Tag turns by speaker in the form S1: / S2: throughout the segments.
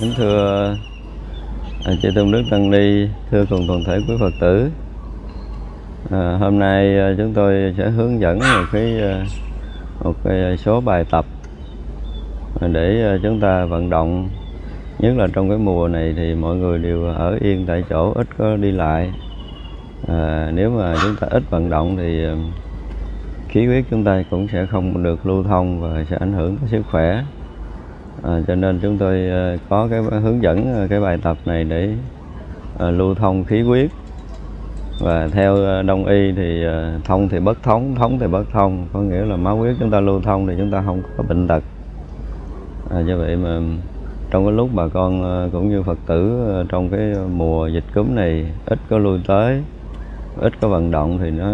S1: Kính thưa à, chư tôn đức tăng ni, thưa cùng toàn thể quý Phật tử. À, hôm nay à, chúng tôi sẽ hướng dẫn một cái à, một cái số bài tập để à, chúng ta vận động. Nhất là trong cái mùa này thì mọi người đều ở yên tại chỗ ít có đi lại. À, nếu mà chúng ta ít vận động thì à, khí huyết chúng ta cũng sẽ không được lưu thông và sẽ ảnh hưởng tới sức khỏe à, cho nên chúng tôi ờ, có cái hướng dẫn ờ, cái bài tập này để à, lưu thông khí huyết. Và theo đông y thì à, thông thì bất thống thống thì bất thông. Có nghĩa là máu huyết chúng ta lưu thông thì chúng ta không có bệnh tật. À, do vậy mà trong cái lúc bà con cũng như phật tử trong cái mùa dịch cúm này ít có lui tới ít có vận động thì nó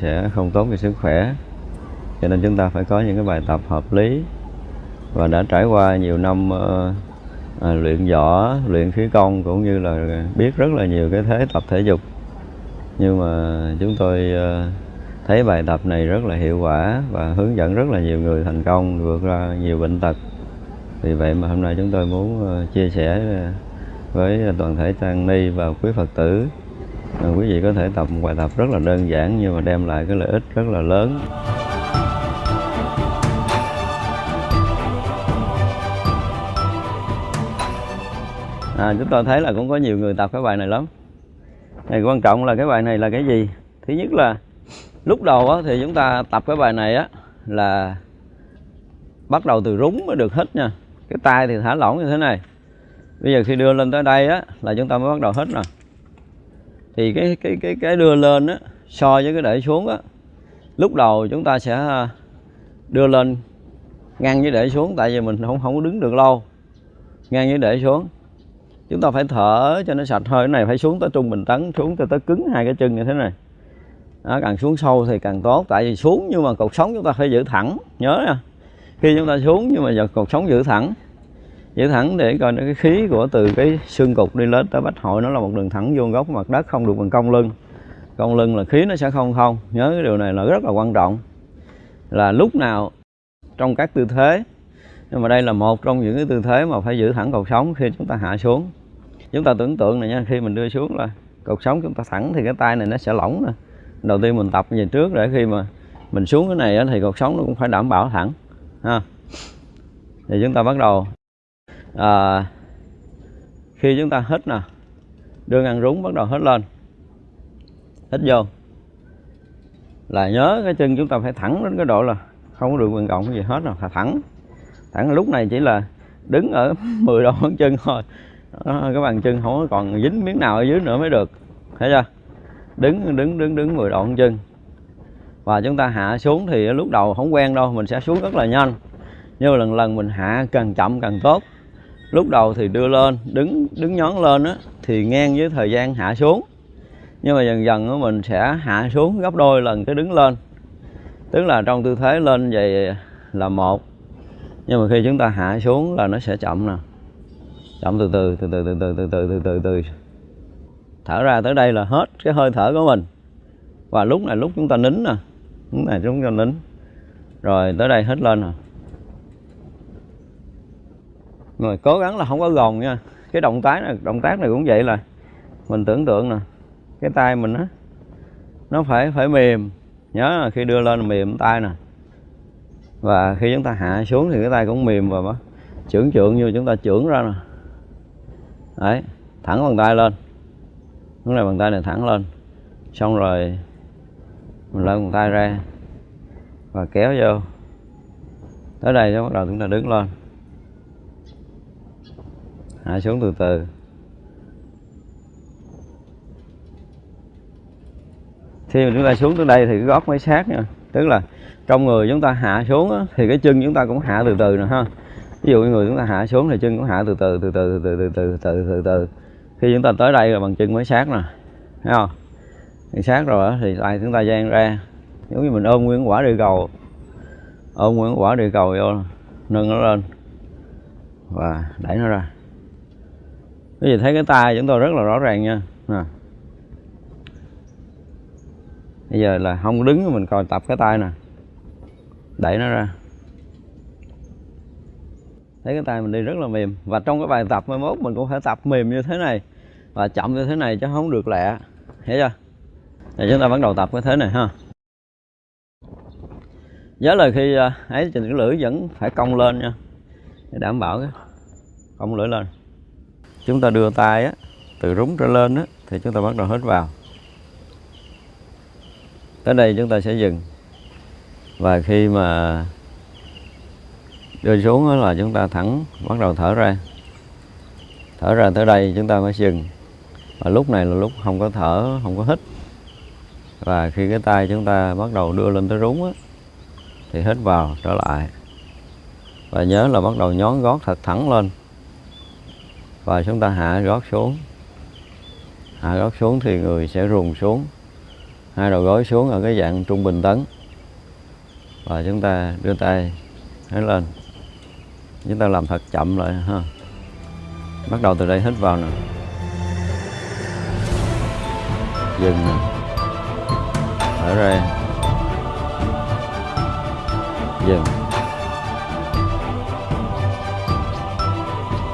S1: sẽ không tốt cho sức khỏe. Cho nên chúng ta phải có những cái bài tập hợp lý và đã trải qua nhiều năm à, luyện võ luyện khí công cũng như là biết rất là nhiều cái thế tập thể dục. Nhưng mà chúng tôi ờ, thấy bài tập này rất là hiệu quả và hướng dẫn rất là nhiều người thành công vượt ra nhiều bệnh tật. Vì vậy mà hôm nay chúng tôi muốn ờ, chia sẻ với toàn thể tăng ni và quý phật tử. Quý vị có thể tập một bài tập rất là đơn giản nhưng mà đem lại cái lợi ích rất là lớn. À, chúng tôi thấy là cũng có nhiều người tập cái bài này lắm. Này quan trọng là cái bài này là cái gì? Thứ nhất là lúc đầu á, thì chúng ta tập cái bài này á là bắt đầu từ rúng mới được hít nha. Cái tay thì thả lỏng như thế này. Bây giờ khi đưa lên tới đây á là chúng ta mới bắt đầu hít nè. Thì cái cái cái cái đưa lên á so với cái để xuống á lúc đầu chúng ta sẽ à, đưa lên ngang với để xuống tại vì mình không không có đứng được lâu. Ngang với để xuống chúng ta phải thở cho nó sạch hơi cái này phải xuống tới trung bình tấn xuống tới tới cứng hai cái chân như thế này. Đó, càng xuống sâu thì càng tốt. Tại vì xuống nhưng mà cột sống chúng ta phải giữ thẳng. Nhớ nha. Khi chúng ta xuống nhưng mà giờ cột sống giữ thẳng. Giữ thẳng để coi cái khí của từ cái xương cục đi lên tới bách hội. Nó là một đường thẳng vuông góc mặt đất không được bằng cong lưng. Cong lưng là khí nó sẽ không không. Nhớ cái điều này là rất là quan trọng. Là lúc nào trong các tư thế. Nhưng mà đây là một trong những cái tư thế mà phải giữ thẳng cột sống khi chúng ta hạ xuống chúng ta tưởng tượng này nha khi mình đưa xuống là cột sống chúng ta thẳng thì cái tay này nó sẽ lỏng nè. Đầu tiên mình tập về trước để khi mà mình xuống cái này thì cột sống nó cũng phải đảm bảo thẳng ha. Thì chúng ta bắt đầu. À, khi chúng ta hít nè đưa ngăn rúng bắt đầu hít lên. Hít vô. Là nhớ cái chân chúng ta phải thẳng đến cái độ là không có được quyền cộng gì hết rồi phải thẳng. Thẳng lúc này chỉ là đứng ở 10 độ ngón chân thôi đó, cái bàn chân không còn dính miếng nào ở dưới nữa mới được. Thấy chưa? Đứng đứng đứng đứng 10 độ chân. Và chúng ta hạ xuống thì lúc đầu không quen đâu mình sẽ xuống rất là nhanh. Nhưng mà lần lần mình hạ càng chậm càng tốt. Lúc đầu thì đưa lên đứng đứng nhón lên á thì ngang với thời gian hạ xuống. Nhưng mà dần dần mình sẽ hạ xuống gấp đôi lần cái đứng lên. Tức là trong tư thế lên vậy là một. Nhưng mà khi chúng ta hạ xuống là nó sẽ chậm nè chậm, từ từ từ từ từ từ từ từ từ từ từ thở ra tới đây là hết cái hơi thở của mình. Và lúc này, lúc chúng ta nín nè. Lúc này chúng ta nín. Rồi, tới đây hết lên nè. Rồi cố gắng là không có gồng nha. Cái động tác này, động tác này cũng vậy là mình tưởng tượng nè. Cái tay mình á, nó phải phải mềm. Nhớ là khi đưa lên là mềm tay nè. Và khi chúng ta hạ xuống thì cái tay cũng mềm và trưởng trượng như chúng ta trưởng ra nè đấy thẳng bàn tay lên. Lúc này bàn tay này thẳng lên. Xong rồi mình lấy bàn tay ra và kéo vô. Tới đây bắt đầu chúng ta đứng lên. Hạ xuống từ từ. Khi mà chúng ta xuống tới đây thì cái gót mới sát nha. Tức là trong người chúng ta hạ xuống á, thì cái chân chúng ta cũng hạ từ từ nè ha ví dụ như người chúng ta hạ xuống thì chân cũng hạ từ từ từ từ từ từ từ từ từ từ khi chúng ta tới đây là bằng chân mới sát nè, thấy không? Thì sát rồi thì tay chúng ta dang ra. Giống như mình ôm nguyên quả địa cầu. Ôm nguyên quả địa cầu vô, nâng nó lên và đẩy nó ra. Quý vị thấy cái tay chúng tôi rất là rõ ràng nha. Nè. Bây giờ là không đứng mình coi tập cái tay nè. Đẩy nó ra thấy cái tay mình đi rất là mềm. Và trong cái bài tập mai mốt mình cũng phải tập mềm như thế này và chậm như thế này chứ không được lẹ. Hiểu chưa? Thì chúng ta bắt đầu tập cái thế này ha. Nhớ là khi à, ấy trình cái lưỡi vẫn phải cong lên nha. Để đảm bảo cái cong lưỡi lên. Chúng ta đưa tay á, từ rúng trở lên á, thì chúng ta bắt đầu hít vào. Tới đây chúng ta sẽ dừng. Và khi mà đưa xuống là chúng ta thẳng bắt đầu thở ra. Thở ra tới đây chúng ta mới dừng. Và lúc này là lúc không có thở không có hít. Và khi cái tay chúng ta bắt đầu đưa lên tới rúng á, thì hít vào trở lại. Và nhớ là bắt đầu nhón gót thật thẳng lên. Và chúng ta hạ gót xuống. Hạ gót xuống thì người sẽ rùng xuống. Hai đầu gối xuống ở cái dạng trung bình tấn. Và chúng ta đưa tay hết lên chúng ta làm thật chậm lại, ha. Bắt đầu từ đây hít vào nè. Dừng nè. Thở ra. Dừng.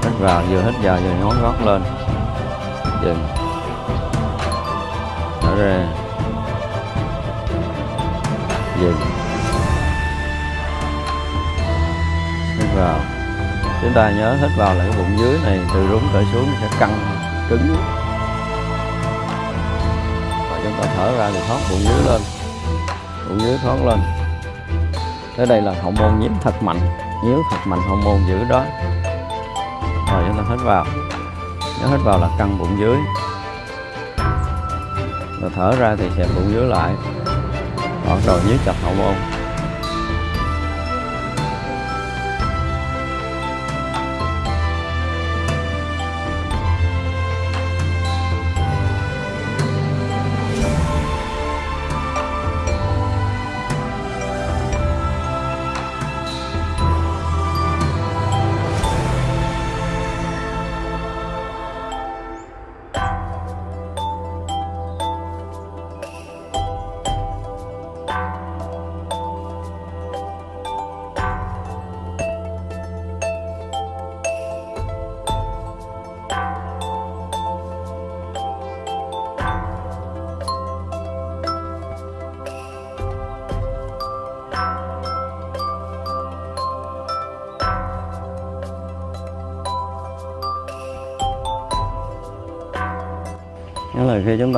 S1: Hít vào, vừa hít vào vừa nhón gót lên. Dừng. Thở ra. Dừng. Hít vào chúng ta nhớ hít vào là cái bụng dưới này, từ rúng trở xuống sẽ căng, cứng. Và chúng ta thở ra thì thoát bụng dưới lên, bụng dưới thoát lên. Tới đây là hậu môn nhiễm thật mạnh nhíu thật mạnh hậu môn giữ đó. Rồi chúng ta hít vào, nhớ hít vào là căng bụng dưới. Rồi thở ra thì xẹp bụng dưới lại bắt đầu nhíu chặt hậu môn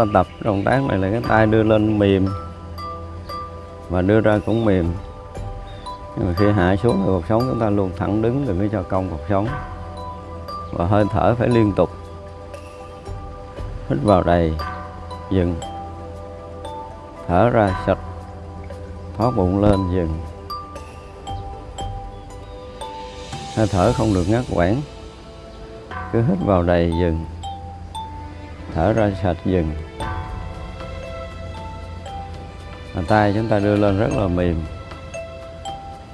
S1: ta tập động tác này là cái tay đưa lên mềm và đưa ra cũng mềm. Nhưng mà khi hạ xuống thì sống chúng ta luôn thẳng đứng đừng có cho cong cuộc sống. Và hơi thở phải liên tục. Hít vào đầy, dừng. Thở ra sạch, thoát bụng lên, dừng. Hơi thở không được ngắt quãng. Cứ hít vào đầy, dừng. Thở ra sạch, dừng. Bàn tay chúng ta đưa lên rất là mềm,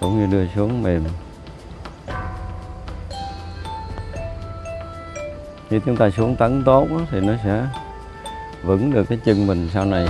S1: cũng như đưa xuống mềm. Khi chúng ta xuống tấn tốt thì nó sẽ vững được cái chân mình sau này.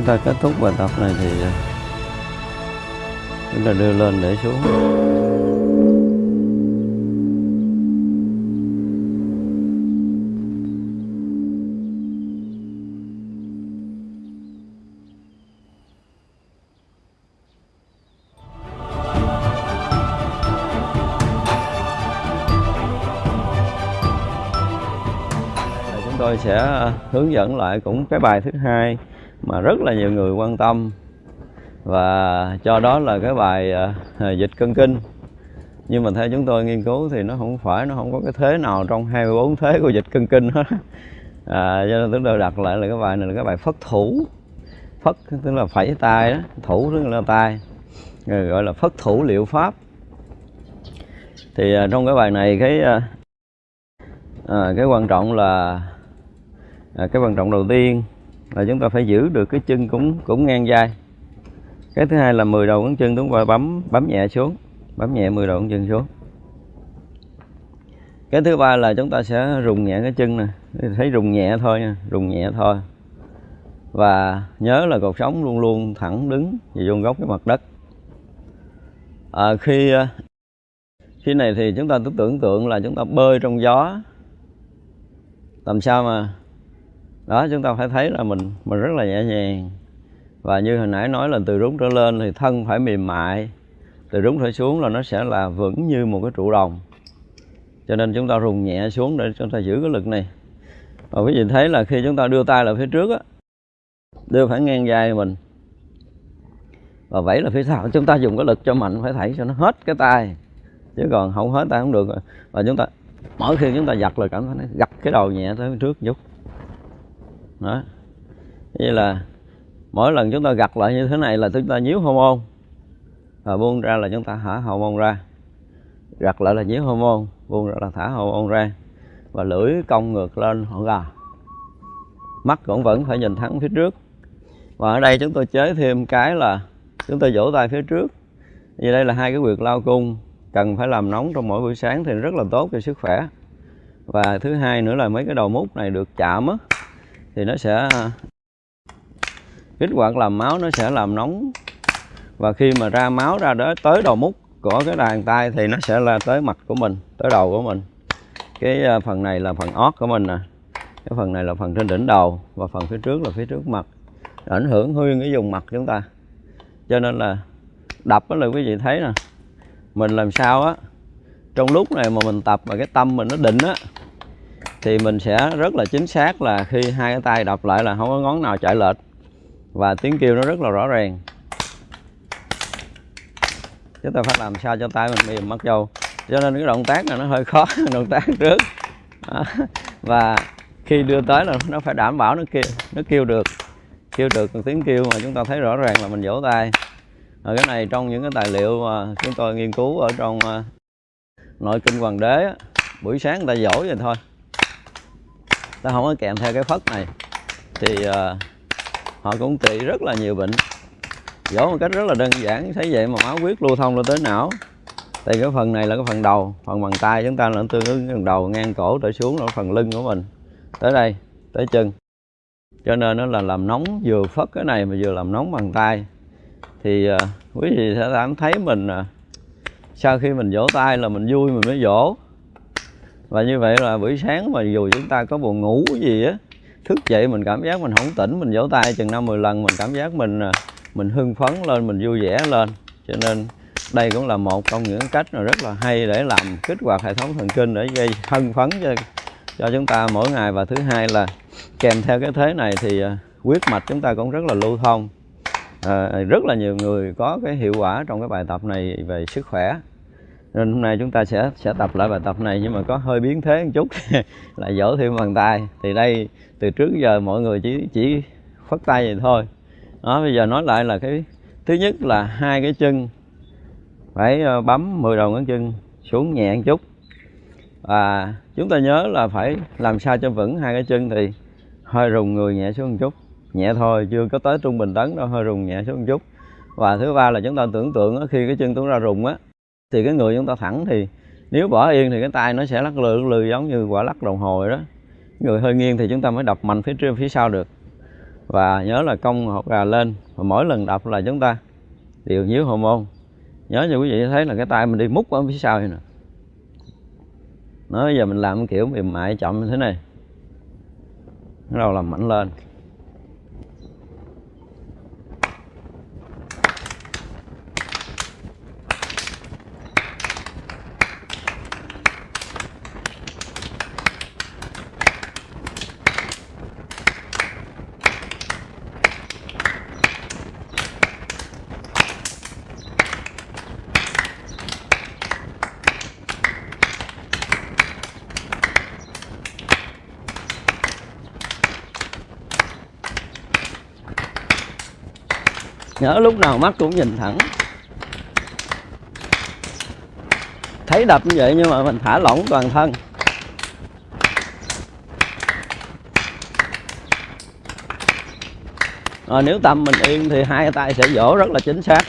S1: Chúng ta kết thúc bài tập này thì ờ, chúng ta đưa lên để xuống. Chúng tôi sẽ ờ, hướng dẫn lại cũng cái bài thứ hai mà rất là nhiều người quan tâm. Và cho đó là cái bài uh, dịch cân kinh. Nhưng mà theo chúng tôi nghiên cứu thì nó không phải nó không có cái thế nào trong 24 thế của dịch cân kinh hết. À, cho nên chúng tôi đặt lại là cái bài này là cái bài phất thủ. Phất tức là phẩy tay đó. Thủ tức là tay. Rồi gọi là phất thủ liệu pháp. Thì uh, trong cái bài này cái uh, à, cái quan trọng là à, cái quan trọng đầu tiên là chúng ta phải giữ được cái chân cũng cũng ngang vai. Cái thứ hai là 10 đầu ngón chân chúng ta bấm bấm nhẹ xuống bấm nhẹ 10 đầu ngón chân xuống. Cái thứ ba là chúng ta sẽ rùng nhẹ cái chân nè thấy rùng nhẹ thôi nha rùng nhẹ thôi. Và nhớ là cột sống luôn luôn thẳng đứng và vuông góc cái mặt đất. À, khi à, khi này thì chúng ta cứ tưởng tượng là chúng ta bơi trong gió. Làm sao mà đó, chúng ta phải thấy là mình mình rất là nhẹ nhàng. Và như hồi nãy nói là từ rúng trở lên thì thân phải mềm mại. Từ rúng trở xuống là nó sẽ là vững như một cái trụ đồng. Cho nên chúng ta rùng nhẹ xuống để chúng ta giữ cái lực này. Và quý vị thấy là khi chúng ta đưa tay lại phía trước á, đưa phải ngang vai mình. Và vẫy là phía sau. Chúng ta dùng cái lực cho mạnh, phải thảy cho nó hết cái tay. Chứ còn không hết tay không được. Và chúng ta, mỗi khi chúng ta giật là cảm thấy nó gặt cái đầu nhẹ tới phía trước một chút đó. Như là mỗi lần chúng ta gặt lại như thế này là chúng ta nhíu hormone. Và buông ra là chúng ta thả hormone ra. Gặt lại là nhíu hormone, buông ra là thả hormone ra. Và lưỡi cong ngược lên, họ gà. Mắt cũng vẫn phải nhìn thẳng phía trước. Và ở đây chúng tôi chế thêm cái là chúng tôi vỗ tay phía trước. Vì đây là hai cái quyệt lao cung, cần phải làm nóng trong mỗi buổi sáng thì rất là tốt cho sức khỏe. Và thứ hai nữa là mấy cái đầu mút này được chạm á thì nó sẽ kích hoạt làm máu, nó sẽ làm nóng. Và khi mà ra máu ra đó, tới đầu mút của cái đàn tay thì nó sẽ là tới mặt của mình, tới đầu của mình. Cái ờ, phần này là phần ót của mình nè. Cái phần này là phần trên đỉnh đầu và phần phía trước là phía trước mặt. Ảnh hưởng nguyên cái vùng mặt chúng ta. Cho nên là đập đó là quý vị thấy nè. Mình làm sao á, trong lúc này mà mình tập mà cái tâm mình nó định á thì mình sẽ rất là chính xác là khi hai cái tay đập lại là không có ngón nào chạy lệch. Và tiếng kêu nó rất là rõ ràng. Chúng ta phải làm sao cho tay mình mềm mắt dâu cho nên cái động tác này nó hơi khó động tác trước. Đó. và khi đưa tới là nó phải đảm bảo nó kêu nó kêu được. Kêu được tiếng kêu mà chúng ta thấy rõ ràng là mình vỗ tay. Ở cái này trong những cái tài liệu mà chúng tôi nghiên cứu ở trong à, nội kinh hoàng đế buổi sáng người ta dỗ vậy thôi ta không có kèm theo cái phất này. Thì uh, họ cũng trị rất là nhiều bệnh. Dỗ một cách rất là đơn giản thấy vậy mà máu huyết lưu thông lên tới não. Thì cái phần này là cái phần đầu phần bàn tay chúng ta là tương ứng phần đầu ngang cổ trở xuống là phần lưng của mình. Tới đây tới chân. Cho nên nó là làm nóng vừa phất cái này mà vừa làm nóng bàn tay. Thì uh, quý vị sẽ cảm thấy mình uh, sau khi mình vỗ tay là mình vui mình mới vỗ và như vậy là buổi sáng mà dù chúng ta có buồn ngủ gì á thức dậy mình cảm giác mình không tỉnh mình vỗ tay chừng năm mười lần mình cảm giác mình à, mình hưng phấn lên mình vui vẻ lên. Cho nên đây cũng là một trong những cách mà rất là hay để làm kích hoạt hệ thống thần kinh để gây hưng phấn cho cho chúng ta mỗi ngày. Và thứ hai là kèm theo cái thế này thì à, huyết mạch chúng ta cũng rất là lưu thông. À, rất là nhiều người có cái hiệu quả trong cái bài tập này về sức khỏe nên hôm nay chúng ta sẽ sẽ tập lại bài tập này nhưng mà có hơi biến thế một chút là dỗ thêm bàn tay. Thì đây, từ trước giờ mọi người chỉ chỉ phất tay vậy thôi. Đó, bây giờ nói lại là cái thứ nhất là hai cái chân. Phải ờ, bấm 10 đầu ngón chân xuống nhẹ một chút. Và chúng ta nhớ là phải làm sao cho vững hai cái chân thì hơi rùng người nhẹ xuống một chút. Nhẹ thôi, chưa có tới trung bình tấn đâu, hơi rùng nhẹ xuống một chút. Và thứ ba là chúng ta tưởng tượng khi cái chân chúng ta rùng á thì cái người chúng ta thẳng thì nếu bỏ yên thì cái tay nó sẽ lắc lư lư giống như quả lắc đồng hồ đó. Người hơi nghiêng thì chúng ta mới đập mạnh phía trước, phía sau được. Và nhớ là cong hột gà lên và mỗi lần đập là chúng ta điều nhíu hậu môn. Nhớ như quý vị thấy là cái tay mình đi múc ở phía sau này nè. Nói giờ mình làm kiểu mềm mại chậm như thế này. Bắt đầu làm mạnh lên. Nhớ lúc nào mắt cũng nhìn thẳng. Thấy đập như vậy nhưng mà mình thả lỏng toàn thân. Rồi nếu tâm mình yên thì hai tay sẽ vỗ rất là chính xác.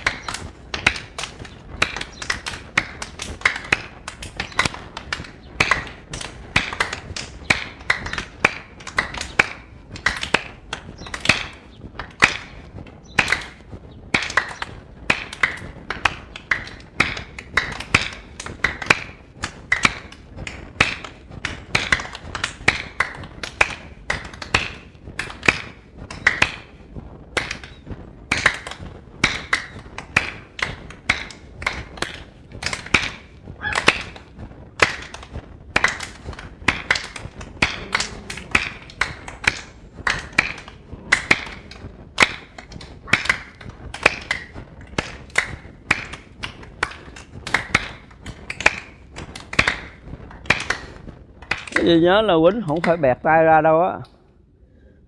S1: Cái gì nhớ là quýnh không phải bẹt tay ra đâu á.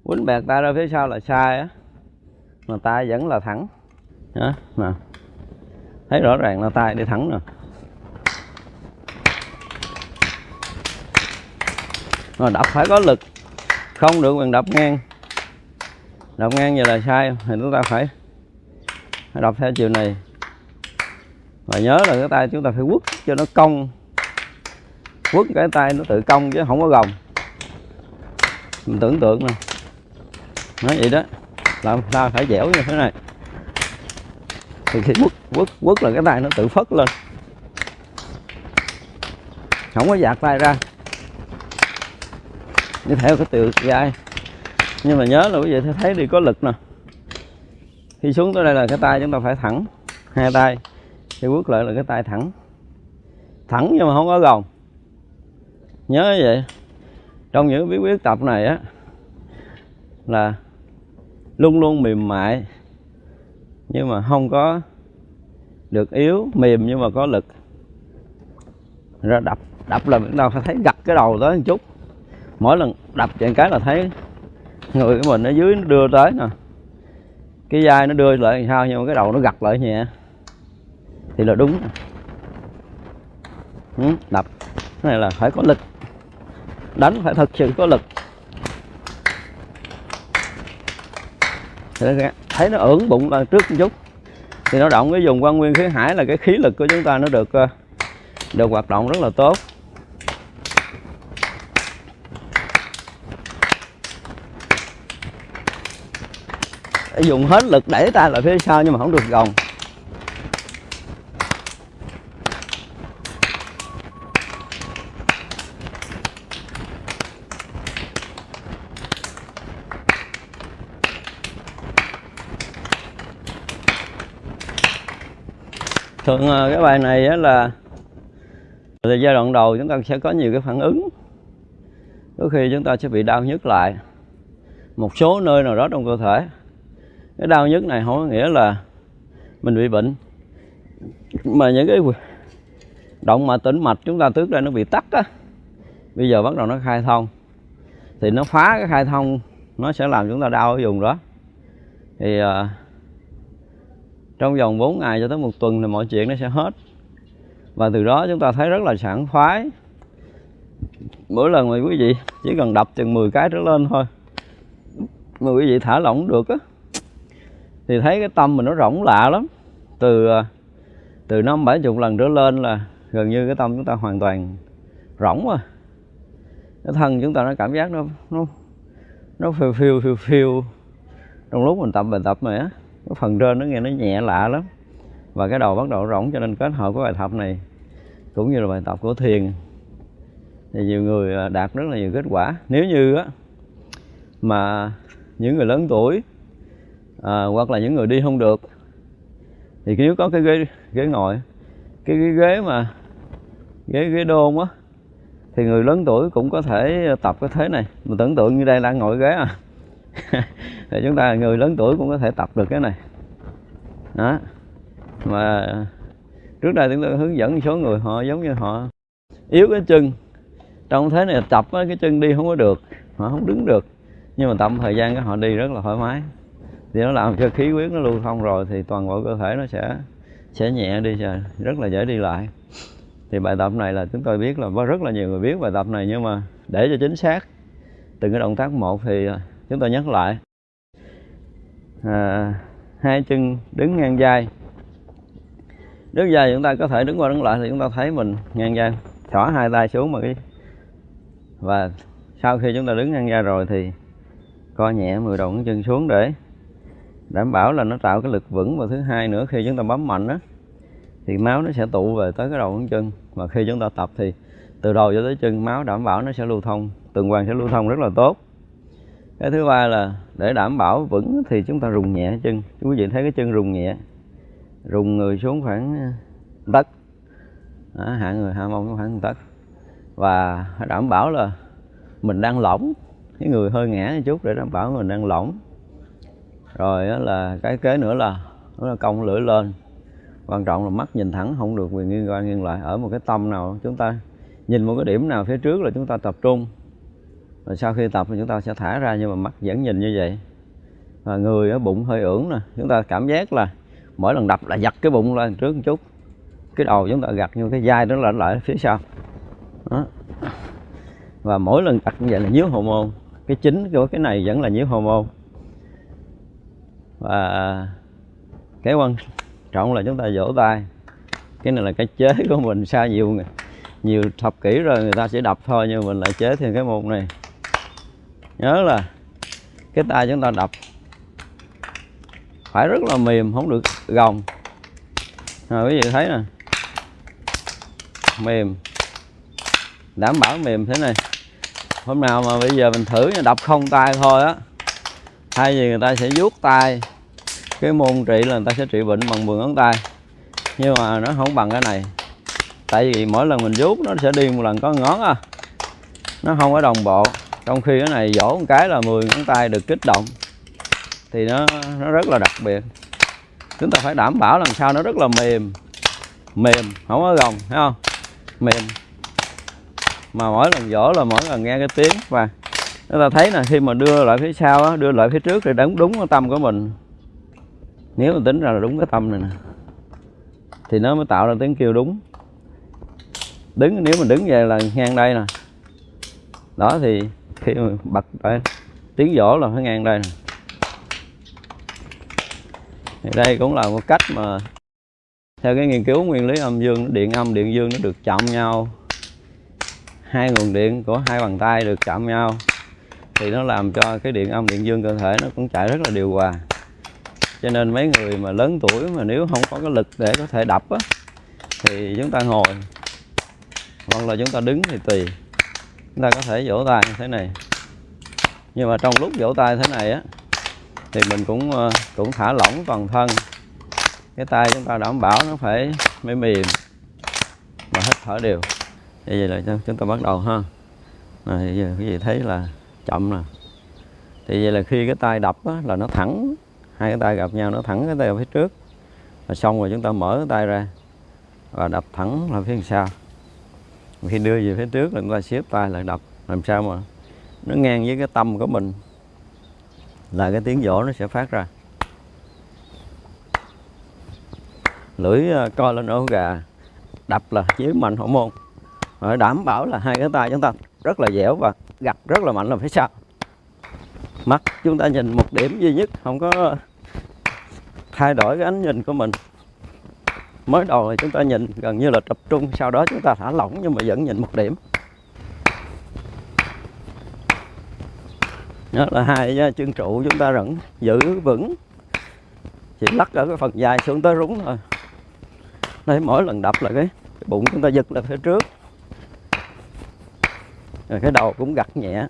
S1: Quýnh bẹt tay ra phía sau là sai á. Mà tay vẫn là thẳng. Hả? Nè. Thấy rõ ràng là tay đi thẳng nè. Rồi đập phải có lực. Không được quyền đập ngang. Đập ngang giờ là sai, thì chúng ta phải đập theo chiều này. Và nhớ là cái tay chúng ta phải quất cho nó cong quất cái tay nó tự cong chứ không có gồng. Mình tưởng tượng nè. Nói vậy đó làm sao phải dẻo như thế này. Thì khi quất quất quất là cái tay nó tự phất lên. Không có giạt tay ra. Như theo cái từ gai nhưng mà nhớ là quý vị thấy đi có lực nè. Khi xuống tới đây là cái tay chúng ta phải thẳng, hai tay. Khi quất lại là cái tay thẳng. Thẳng nhưng mà không có gồng nhớ vậy. Trong những bí quyết tập này á là luôn luôn mềm mại nhưng mà không có được yếu mềm nhưng mà có lực. Ra đập đập là biết đâu phải thấy gặt cái đầu tới một chút. Mỗi lần đập chạy cái là thấy người của mình ở dưới nó đưa tới nè. Cái vai nó đưa lại sao nhưng mà cái đầu nó gặt lại nhẹ. Thì là đúng. Ừ, đập. Cái này là phải có lực đánh phải thật sự có lực. Thấy nó ưỡn bụng là trước một chút. Thì nó động cái dùng quan nguyên khí hải là cái khí lực của chúng ta nó được ờ, được hoạt động rất là tốt. Dùng hết lực đẩy tay lại phía sau nhưng mà không được gồng. Thường ờ, cái bài này là từ giai đoạn đầu chúng ta sẽ có nhiều cái phản ứng. Có khi chúng ta sẽ bị đau nhức lại một số nơi nào đó trong cơ thể. Cái đau nhức này không có nghĩa là mình bị bệnh mà những cái động mạch tĩnh mạch chúng ta trước đây nó bị tắc á bây giờ bắt đầu nó khai thông. Thì nó phá cái khai thông nó sẽ làm chúng ta đau ở vùng đó. Thì uh, trong vòng 4 ngày cho tới một tuần thì mọi chuyện nó sẽ hết. Và từ đó chúng ta thấy rất là sảng khoái. Mỗi lần mà quý vị chỉ cần đập chừng 10 cái trở lên thôi, mà quý vị thả lỏng được á, thì thấy cái tâm mình nó rỗng lạ lắm. Từ à, từ năm bảy chục lần trở lên là gần như cái tâm chúng ta hoàn toàn rỗng rồi cái thân chúng ta nó cảm giác nó nó nó phiêu phiêu phiêu phiêu. Trong lúc mình tập bài tập này á cái phần trên nó nghe nó nhẹ lạ lắm. Và cái đầu bắt đầu rỗng cho nên kết hợp với bài tập này cũng như là bài tập của thiền. Thì nhiều người à, đạt rất là nhiều kết quả. Nếu như á mà những người lớn tuổi à, hoặc là những người đi không được thì nếu có cái ghế ghế ngồi cái, cái ghế mà ghế ghế đôn á thì người lớn tuổi cũng có thể tập cái thế này. Mình tưởng tượng như đây đang ngồi ghế à. thì chúng ta, người lớn tuổi cũng có thể tập được cái này. Đó. Mà trước đây chúng tôi hướng dẫn số người, họ giống như họ yếu cái chân. Trong thế này tập cái chân đi không có được, họ không đứng được. Nhưng mà tập thời gian cái họ đi rất là thoải mái. Thì nó làm cho khí huyết nó lưu thông rồi thì toàn bộ cơ thể nó sẽ sẽ nhẹ đi rất là dễ đi lại. Thì bài tập này là chúng tôi biết là có rất là nhiều người biết bài tập này nhưng mà để cho chính xác. Từng cái động tác một thì chúng ta nhắc lại. À, hai chân đứng ngang vai. Đứng dài chúng ta có thể đứng qua đứng lại thì chúng ta thấy mình ngang vai. Xỏ hai tay xuống mà cái và sau khi chúng ta đứng ngang vai rồi thì co nhẹ 10 đầu ngón chân xuống để đảm bảo là nó tạo cái lực vững. Và thứ hai nữa khi chúng ta bấm mạnh á thì máu nó sẽ tụ về tới cái đầu ngón chân. Và khi chúng ta tập thì từ đầu cho tới chân máu đảm bảo nó sẽ lưu thông. Tuần hoàn sẽ lưu thông rất là tốt cái thứ ba là để đảm bảo vững thì chúng ta rùng nhẹ chân. Quý vị thấy cái chân rùng nhẹ, rùng người xuống khoảng ờ, tấc. Hạ người, hạ mông khoảng tấc. Và đảm bảo là mình đang lỏng. Cái người hơi ngã một chút để đảm bảo mình đang lỏng. Rồi là cái kế nữa là nó là cong lưỡi lên. Quan trọng là mắt nhìn thẳng, không được quyền nghiêng qua nghiêng lại. Ở một cái tâm nào chúng ta nhìn một cái điểm nào phía trước là chúng ta tập trung rồi sau khi tập thì chúng ta sẽ thả ra nhưng mà mắt vẫn nhìn như vậy. Và người ở bụng hơi ưỡn nè, chúng ta cảm giác là mỗi lần đập là giật cái bụng lên trước một chút. Cái đầu chúng ta gặt như cái vai nó lại lại phía sau. Đó. và mỗi lần tập như vậy là nhíu hormone. Cái chính của cái này vẫn là nhíu hormone. Và cái quan trọng là chúng ta vỗ tay. Cái này là cái chế của mình sao nhiều nhiều thập kỷ rồi người ta sẽ đập thôi nhưng mình lại chế thêm cái môn này nhớ là cái tay chúng ta đập. Phải rất là mềm, không được gồng. Rồi quý vị thấy nè. Mềm. Đảm bảo mềm thế này. Hôm nào mà bây giờ mình thử đập không tay thôi á. Thay vì người ta sẽ vuốt tay, cái môn trị là người ta sẽ trị bệnh bằng 10 ngón tay. Nhưng mà nó không bằng cái này. Tại vì mỗi lần mình vuốt nó sẽ đi một lần có ngón à. Nó không có đồng bộ trong khi cái này vỗ một cái là 10 ngón tay được kích động. Thì nó nó rất là đặc biệt. Chúng ta phải đảm bảo làm sao nó rất là mềm. Mềm không có gồng thấy không? Mềm. Mà mỗi lần vỗ là mỗi lần nghe cái tiếng. Và chúng ta thấy là khi mà đưa lại phía sau á, đưa lại phía trước thì đúng đúng cái tâm của mình. Nếu mà tính ra là đúng cái tâm này nè thì nó mới tạo ra tiếng kêu đúng. Đứng nếu mình đứng về là ngang đây nè. Đó thì khi mà bật đây, tiếng vỗ là phải ngang đây nè. Thì đây cũng là một cách mà theo cái nghiên cứu nguyên lý âm dương điện âm điện dương nó được chạm nhau. Hai nguồn điện của hai bàn tay được chạm nhau. Thì nó làm cho cái điện âm điện dương cơ thể nó cũng chạy rất là điều hòa. Cho nên mấy người mà lớn tuổi mà nếu không có cái lực để có thể đập á thì chúng ta ngồi hoặc là chúng ta đứng thì tùy chúng ta có thể vỗ tay như thế này. Nhưng mà trong lúc vỗ tay thế này á thì mình cũng ờ, cũng thả lỏng toàn thân. Cái tay chúng ta đảm bảo nó phải mềm mềm mà hít thở đều. Vậy là chúng ta bắt đầu ha. Này giờ cái gì thấy là chậm nè. Thì vậy là khi cái tay đập á, là nó thẳng hai cái tay gặp nhau nó thẳng cái tay ở phía trước. Là xong rồi chúng ta mở cái tay ra và đập thẳng là phía sau khi đưa về phía trước là chúng ta xếp tay lại đập, làm sao mà nó ngang với cái tâm của mình. Là cái tiếng vỗ nó sẽ phát ra. Lưỡi à, co lên ổ gà, đập là chiếu mạnh hậu môn. Rồi đảm bảo là hai cái tay chúng ta rất là dẻo và gặt rất là mạnh là phía sau mắt chúng ta nhìn một điểm duy nhất, không có thay đổi cái ánh nhìn của mình mới đầu thì chúng ta nhìn gần như là tập trung sau đó chúng ta thả lỏng nhưng mà vẫn nhìn một điểm. Đó là hai chân trụ chúng ta vẫn giữ vững chỉ lắc ở cái phần dài xuống tới rúng thôi. Đây mỗi lần đập là cái, cái bụng chúng ta giật lên phía trước. Rồi cái đầu cũng gặt nhẹ.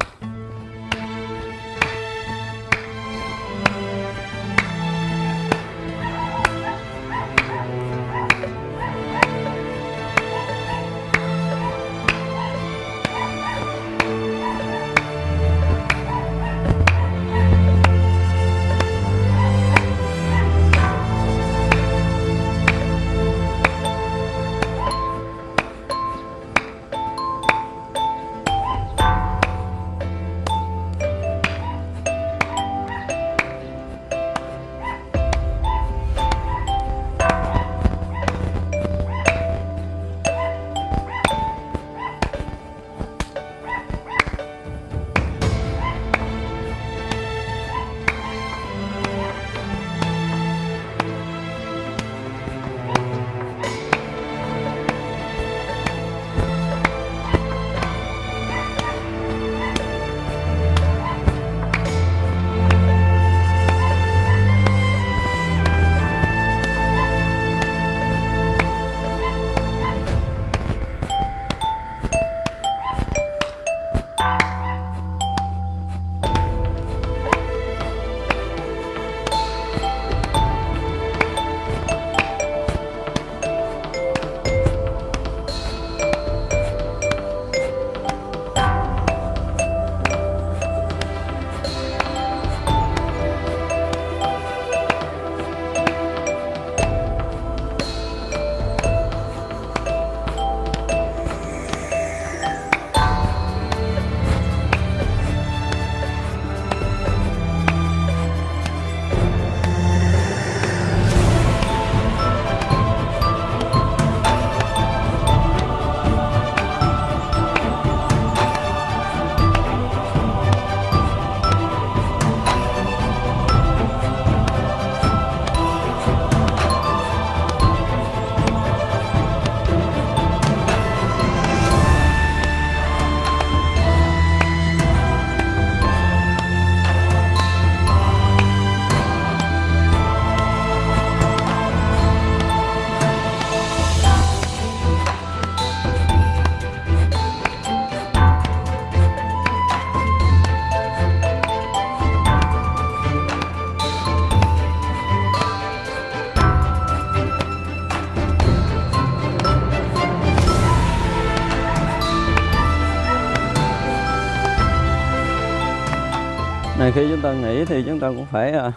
S1: Này khi chúng ta nghỉ thì chúng ta cũng phải uh,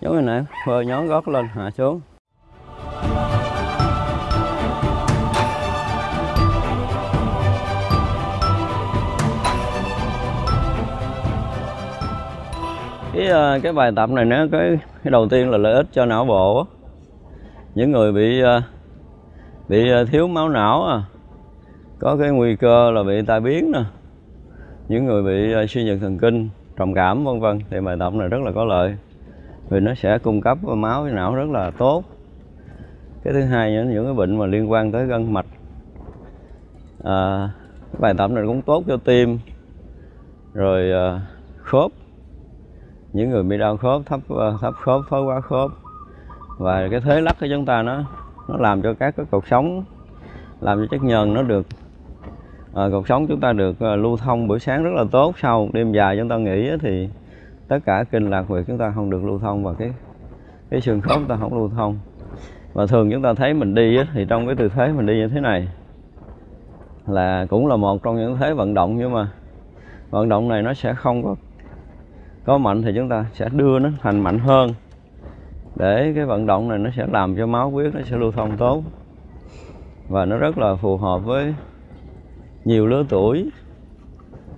S1: giống như này phơi nhón gót lên hạ xuống. Cái à, cái bài tập này nó cái cái đầu tiên là lợi ích cho não bộ những người bị à, bị thiếu máu não à có cái nguy cơ là bị tai biến nè. Những người bị suy nhược thần kinh trầm cảm vân vân. Thì bài tập này rất là có lợi vì nó sẽ cung cấp máu cho não rất là tốt. Cái thứ hai những những cái bệnh mà liên quan tới gân mạch. À, bài tập này cũng tốt cho tim rồi à, khớp. Những người bị đau khớp thấp à, thấp khớp thoái hóa khớp. Và cái thế lắc của chúng ta nó nó làm cho các cái cột sống làm cho chất nhờn nó được à, cuộc sống chúng ta được à, lưu thông buổi sáng rất là tốt. Sau đêm dài chúng ta nghỉ thì tất cả kinh lạc huyệt chúng ta không được lưu thông và cái cái xương khớp chúng ta không lưu thông. Và thường chúng ta thấy mình đi thì trong cái tư thế mình đi như thế này là cũng là một trong những thế vận động nhưng mà vận động này nó sẽ không có có mạnh thì chúng ta sẽ đưa nó thành mạnh hơn. Để cái vận động này nó sẽ làm cho máu huyết nó sẽ lưu thông tốt. Và nó rất là phù hợp với nhiều lứa tuổi.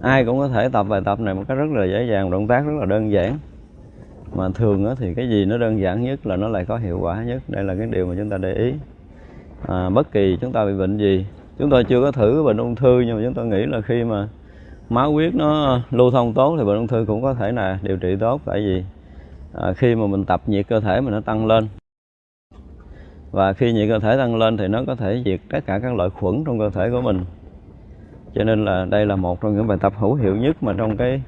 S1: Ai cũng có thể tập bài tập này một cách rất là dễ dàng động tác rất là đơn giản. Mà thường thì cái gì nó đơn giản nhất là nó lại có hiệu quả nhất. Đây là cái điều mà chúng ta để ý. À, bất kỳ chúng ta bị bệnh gì chúng tôi chưa có thử bệnh ung thư nhưng mà chúng tôi nghĩ là khi mà máu huyết nó lưu thông tốt thì bệnh ung thư cũng có thể là điều trị tốt. Tại vì à, khi mà mình tập nhiệt cơ thể mình nó tăng lên và khi nhiệt cơ thể tăng lên thì nó có thể diệt tất cả các loại khuẩn trong cơ thể của mình cho nên là đây là một trong những bài tập hữu hiệu nhất mà trong cái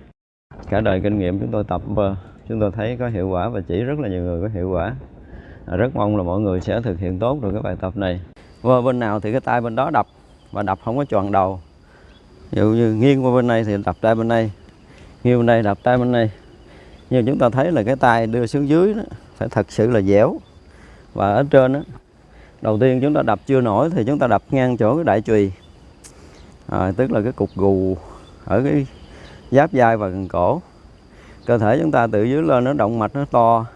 S1: cả đời kinh nghiệm chúng tôi tập và chúng tôi thấy có hiệu quả và chỉ rất là nhiều người có hiệu quả. À, rất mong là mọi người sẽ thực hiện tốt được cái bài tập này. Qua bên nào thì cái tay bên đó đập và đập không có tròn đầu. Ví dụ như nghiêng qua bên này thì đập tay bên này nghiêng bên đây đập tay bên này. Nhưng chúng ta thấy là cái tay đưa xuống dưới đó, phải thật sự là dẻo. Và ở trên đó, đầu tiên chúng ta đập chưa nổi thì chúng ta đập ngang chỗ cái đại chùy à, tức là cái cục gù ở cái giáp vai và gần cổ. Cơ thể chúng ta từ dưới lên nó động mạch nó to.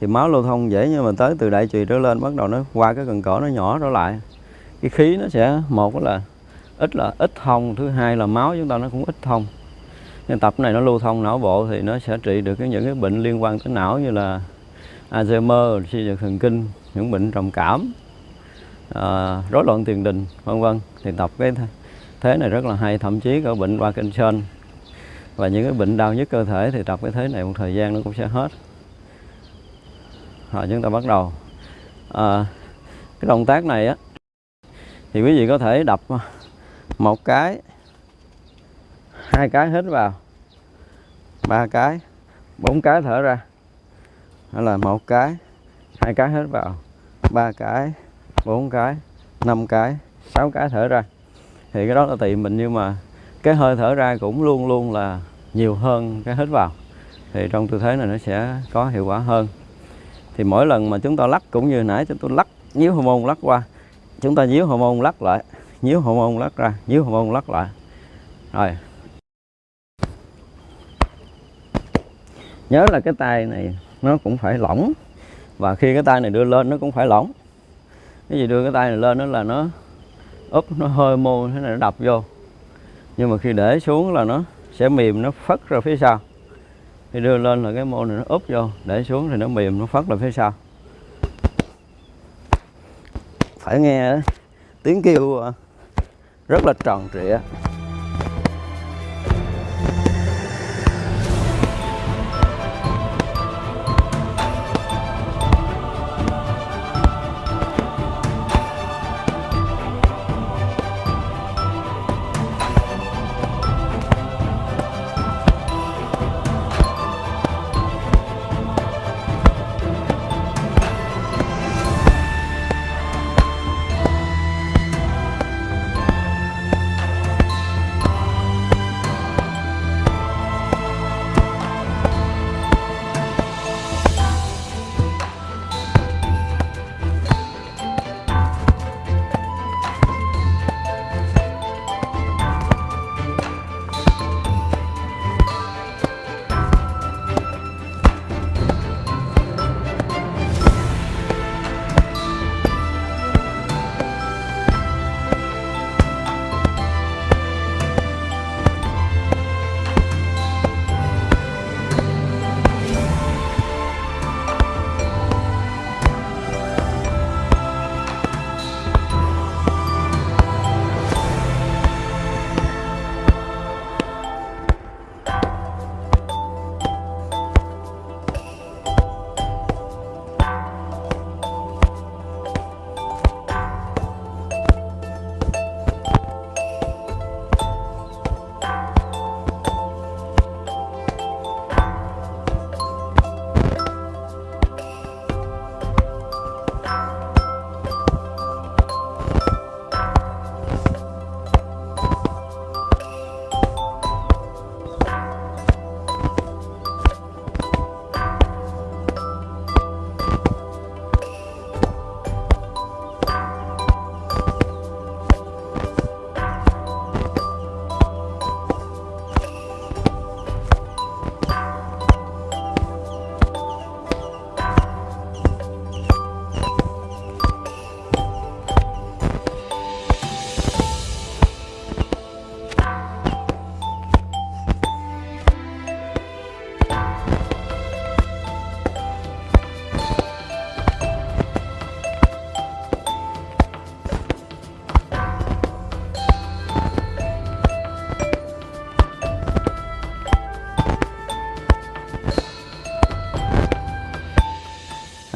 S1: Thì máu lưu thông dễ nhưng mà tới từ đại trùy trở lên bắt đầu nó qua cái gần cổ nó nhỏ trở lại. Cái khí nó sẽ một là ít là ít thông thứ hai là máu chúng ta nó cũng ít thông. Nhưng tập này nó lưu thông não bộ thì nó sẽ trị được cái những cái bệnh liên quan tới não như là Alzheimer, suy nhược thần kinh, những bệnh trầm cảm, à, rối loạn tiền đình, vân vân. Thì tập cái thế này rất là hay, thậm chí có bệnh Parkinson và những cái bệnh đau nhức cơ thể thì tập cái thế này một thời gian nó cũng sẽ hết. Rồi chúng ta bắt đầu. À, cái động tác này á thì quý vị có thể đập một cái hai cái hít vào ba cái bốn cái thở ra đó là một cái hai cái hít vào ba cái bốn cái năm cái sáu cái thở ra thì cái đó là tùy mình, nhưng mà cái hơi thở ra cũng luôn luôn là nhiều hơn cái hít vào. Thì trong tư thế này nó sẽ có hiệu quả hơn. Thì mỗi lần mà chúng ta lắc, cũng như nãy chúng tôi lắc, nhíu hormone lắc qua, chúng ta nhíu hormone lắc lại, nhíu hormone lắc ra, nhíu hormone lắc lại. Rồi. Nhớ là cái tay này nó cũng phải lỏng, và khi cái tay này đưa lên nó cũng phải lỏng. Cái gì đưa cái tay này lên đó là nó úp nó hơi mô, thế này nó đập vô. Nhưng mà khi để xuống là nó sẽ mềm, nó phất ra phía sau. Khi đưa lên là cái mô này nó úp vô, để xuống thì nó mềm, nó phất ra phía sau. Phải nghe tiếng kêu à, rất là tròn trịa.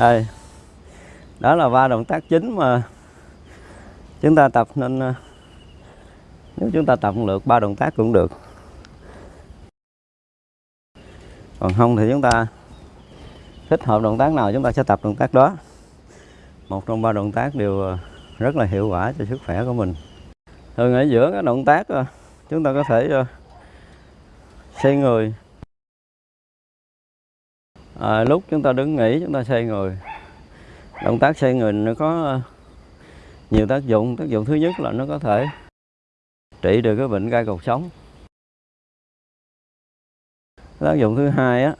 S1: Đây. Đó là ba động tác chính mà chúng ta tập, nên ờ, nếu chúng ta tập được ba động tác cũng được. Còn không thì chúng ta thích hợp động tác nào chúng ta sẽ tập động tác đó. Một trong ba động tác đều ờ, rất là hiệu quả cho sức khỏe của mình. Thường ở giữa các động tác ờ, chúng ta có thể xây xoay người à, lúc chúng ta đứng nghỉ chúng ta xoay người. Động tác xoay người nó có ờ, nhiều tác dụng. Tác dụng thứ nhất là nó có thể trị được cái bệnh gai cột sống. Tác dụng thứ hai á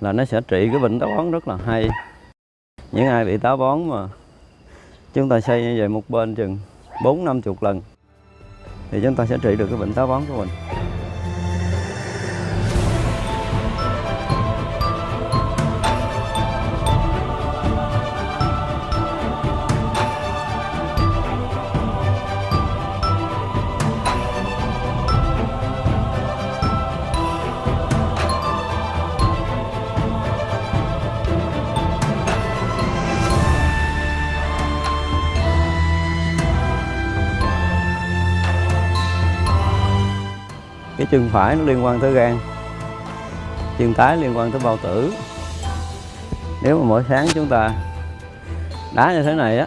S1: là nó sẽ trị cái bệnh táo bón rất là hay. Những ai bị táo bón mà chúng ta xây như vậy một bên chừng bốn năm chục lần thì chúng ta sẽ trị được cái bệnh táo bón của mình. Chân phải nó liên quan tới gan, chân trái liên quan tới bao tử. Nếu mà mỗi sáng chúng ta đá như thế này á,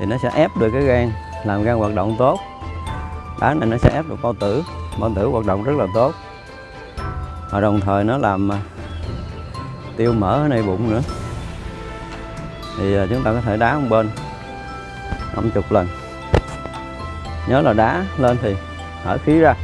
S1: thì nó sẽ ép được cái gan, làm gan hoạt động tốt. Đá này nó sẽ ép được bao tử bao tử hoạt động rất là tốt. Và đồng thời nó làm à, tiêu mỡ ở này bụng nữa. Thì à, chúng ta có thể đá một bên 50 lần. Nhớ là đá lên thì thở khí ra.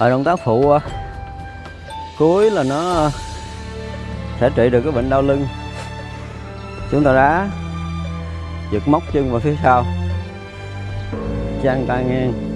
S1: Ở động tác phụ ờ, cuối là nó ờ, sẽ trị được cái bệnh đau lưng. Chúng ta đá giật móc chân vào phía sau. Trang tay ngang.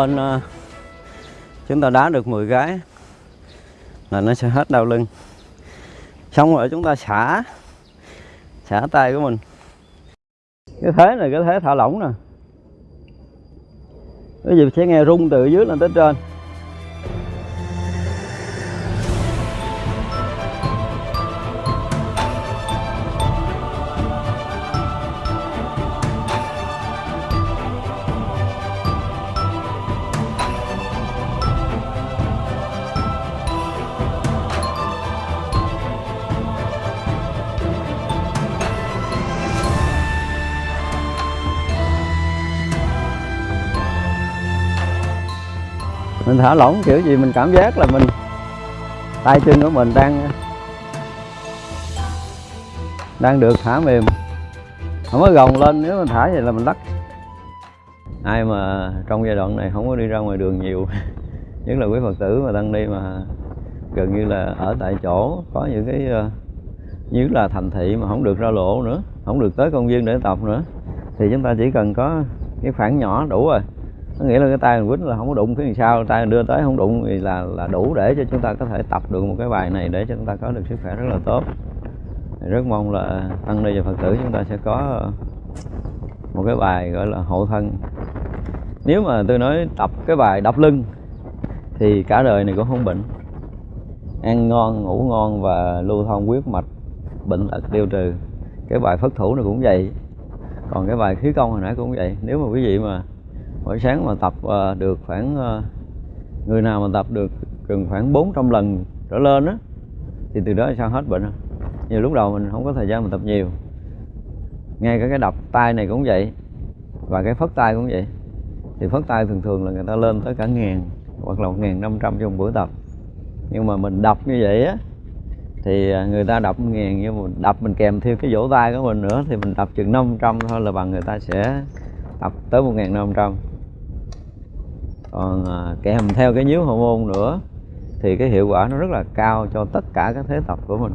S1: Bên ờ, chúng ta đá được 10 cái là nó sẽ hết đau lưng. Xong rồi chúng ta xả xả tay của mình. Cái thế này, cái thế thả lỏng nè. Cái gì sẽ nghe rung từ dưới lên tới trên. Thả lỏng, kiểu gì mình cảm giác là mình, tay chân của mình đang đang được thả mềm. Không có gồng lên, nếu mình thả vậy là mình lắc. Ai mà trong giai đoạn này không có đi ra ngoài đường nhiều, nhất là quý phật tử mà đang đi mà gần như là ở tại chỗ, có những cái ờ, như là thành thị mà không được ra lộ nữa, không được tới công viên để tập nữa, thì chúng ta chỉ cần có cái khoảng nhỏ đủ rồi có nghĩa là cái tay mình quýnh là không có đụng cái sau, tay mình đưa tới không đụng thì là là đủ để cho chúng ta có thể tập được một cái bài này để cho chúng ta có được sức khỏe rất là tốt. Rất mong là tăng ni và phật tử chúng ta sẽ có một cái bài gọi là hộ thân. Nếu mà tôi nói tập cái bài đập lưng thì cả đời này cũng không bệnh. Ăn ngon, ngủ ngon và lưu thông huyết mạch, bệnh tật tiêu trừ. Cái bài phất thủ này cũng vậy. Còn cái bài khí công hồi nãy cũng vậy. Nếu mà quý vị mà mỗi sáng mà tập ờ, được khoảng ờ, người nào mà tập được gần khoảng 400 lần trở lên á, thì từ đó sao hết bệnh không nhiều lúc đầu mình không có thời gian mình tập nhiều. Ngay cả cái đập tay này cũng vậy, và cái phất tay cũng vậy. Thì phất tay thường thường là người ta lên tới cả ngàn, hoặc là một ngàn năm trăm trong buổi tập. Nhưng mà mình đập như vậy á, thì ờ, người ta đập ngàn nhưng mà đập mình kèm theo cái vỗ tay của mình nữa, thì mình đập chừng 500 thôi là bằng người ta sẽ tập tới 1500 còn à, kèm theo cái nhíu hormone nữa, thì cái hiệu quả nó rất là cao cho tất cả các thế tập của mình.